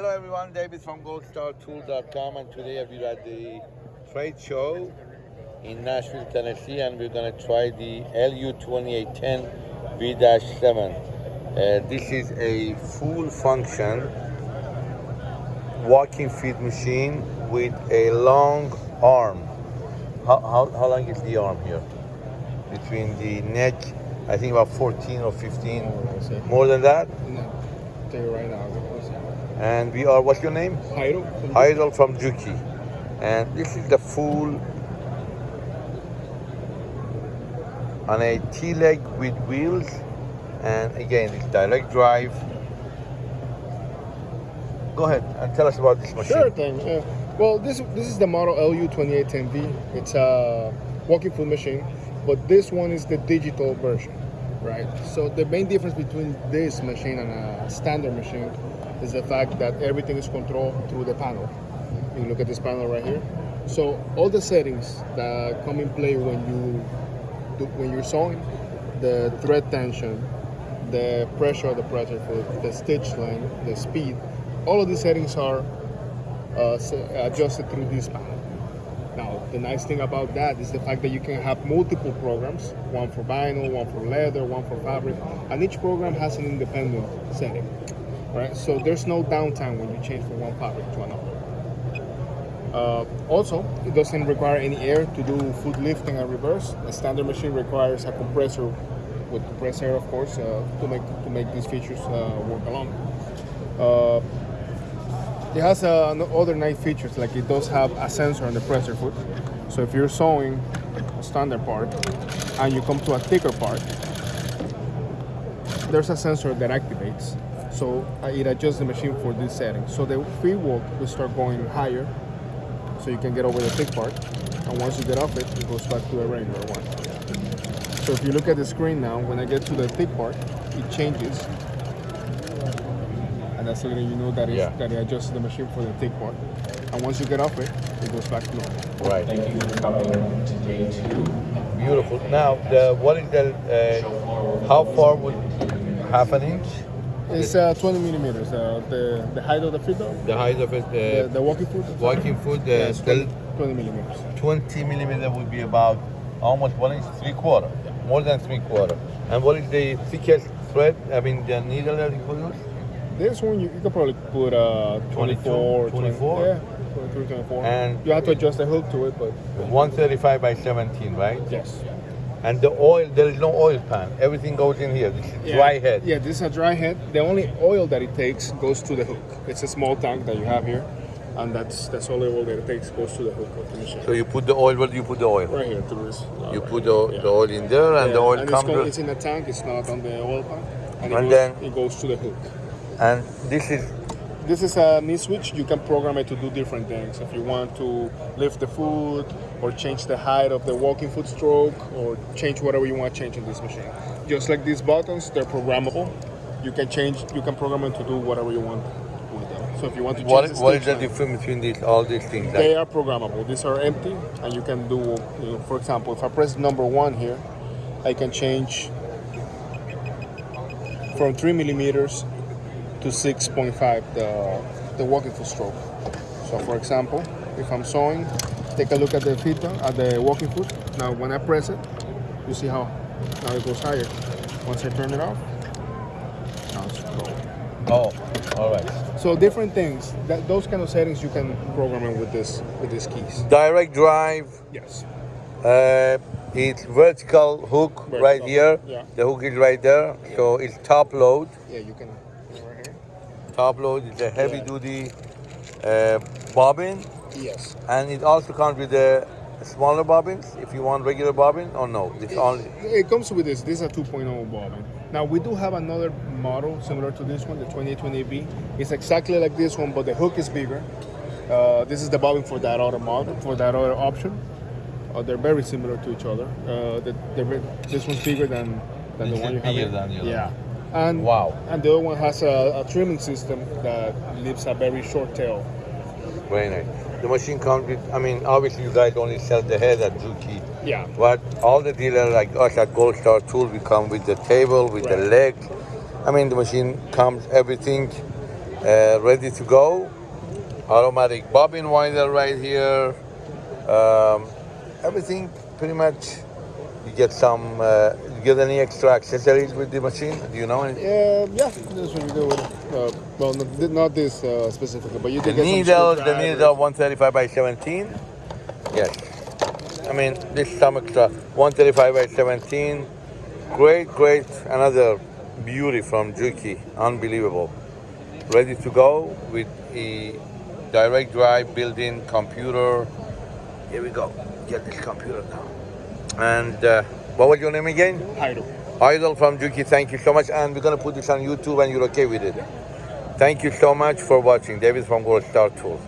Hello everyone, David from goldstartool.com and today we're at the trade show in Nashville, Tennessee and we're going to try the LU2810 V-7. Uh, this is a full function walking feed machine with a long arm. How, how, how long is the arm here? Between the neck, I think about 14 or 15. More than that? No, tell you right now. And we are, what's your name? Idol from Juki. And this is the full on a T-leg with wheels. And again, it's direct drive. Go ahead and tell us about this machine. Sure thing. Yeah. Well, this this is the model LU2810V. It's a walking foot machine, but this one is the digital version, right? So the main difference between this machine and a standard machine is the fact that everything is controlled through the panel. You look at this panel right here. So all the settings that come in play when you do, when you're sewing, the thread tension, the pressure of the pressure foot, the stitch length, the speed, all of these settings are uh, adjusted through this panel. Now, the nice thing about that is the fact that you can have multiple programs, one for vinyl, one for leather, one for fabric, and each program has an independent setting right? So there's no downtime when you change from one fabric to another. Uh, also, it doesn't require any air to do foot lifting and reverse. A standard machine requires a compressor with compressed air, of course, uh, to make to make these features uh, work along. It has uh, other nice features, like it does have a sensor on the presser foot. So if you're sewing a standard part and you come to a thicker part, there's a sensor that activates so uh, it adjusts the machine for this setting. So the free walk will start going higher, so you can get over the thick part. And once you get off it, it goes back to the regular one. So if you look at the screen now, when I get to the thick part, it changes. And that's letting you know that, yeah. that it adjusts the machine for the thick part. And once you get off it, it goes back to normal. Right. Thank you for coming to day two. Beautiful. Now, the, what is the, uh, how far would half an inch? It's uh, 20 millimeters. Uh, the the height of the feet, though. The height of it. Uh, the, the, walking foot. Walking foot. Uh, yeah, 20, 20, millimeters. 20 millimeter would be about almost one inch, three quarter, yeah. more than three quarter. And what is the thickest thread? I mean, the needle that you could use. This one you, you could probably put uh, 24, 24. yeah. 23, 24. And you have to adjust the hook to it, but 135 by 17, right? Yes. And the oil, there is no oil pan. Everything goes in here. This is yeah. dry head. Yeah, this is a dry head. The only oil that it takes goes to the hook. It's a small tank that you have here, and that's that's all the oil that it takes goes to the hook of the machine. So you put the oil. Where do you put the oil? Right here through this. You put the, yeah. the oil in there, and yeah. the oil and comes. It's, it's in the tank. It's not on the oil pan. And, and it goes, then it goes to the hook. And this is this is a knee switch. You can program it to do different things. If you want to lift the foot or change the height of the walking foot stroke or change whatever you want to change in this machine. Just like these buttons, they're programmable. You can change, you can program them to do whatever you want with them. So if you want to change what, the what is the difference between these, all these things? They are programmable. These are empty and you can do, you know, for example, if I press number one here, I can change from three millimeters to 6.5 the, the walking foot stroke. So for example, if I'm sewing, take a look at the feet, at the walking foot. Now when I press it, you see how now it goes higher. Once I turn it off, now it's low. Oh, all right. So different things, that, those kind of settings you can program in with this with these keys. Direct drive. Yes. Uh, it's vertical hook vertical. right here. Yeah. The hook is right there. Yeah. So it's top load. Yeah, you can top load. It's a heavy yeah. duty uh, bobbin. Yes. And it also comes with the smaller bobbins if you want regular bobbin or no? It's it, only it comes with this. This is a 2.0 bobbin. Now we do have another model similar to this one, the 2820B. It's exactly like this one, but the hook is bigger. Uh, this is the bobbin for that other model, for that other option. Uh, they're very similar to each other. Uh, the, this one's bigger than, than the one you have. Bigger than the other. Yeah. And, wow. And the other one has a, a trimming system that leaves a very short tail. Very nice. The machine comes with, I mean, obviously you guys only sell the head at Juki. Yeah. But all the dealers like us at Gold Star Tool, we come with the table, with right. the leg. I mean, the machine comes, everything. uh, ready to go. Automatic bobbin winder right here. Um, everything pretty much. You get some. Uh, you get any extra accessories with the machine? Do you know? Any? Uh, yeah, that's what you do with it. Uh, well, not, this uh, specifically, but you The did get some needle, the needle 135 by 17. Yes. I mean, this is some extra 135 by 17. Great, great. Another beauty from Juki. Unbelievable. Ready to go with a direct drive built-in computer. Here we go. Get this computer now. And uh, what was your name again? Idle. Idol from Juki, thank you so much. And we're going to put this on YouTube and you're okay with it. Thank you so much for watching. David from Gold Star Tools.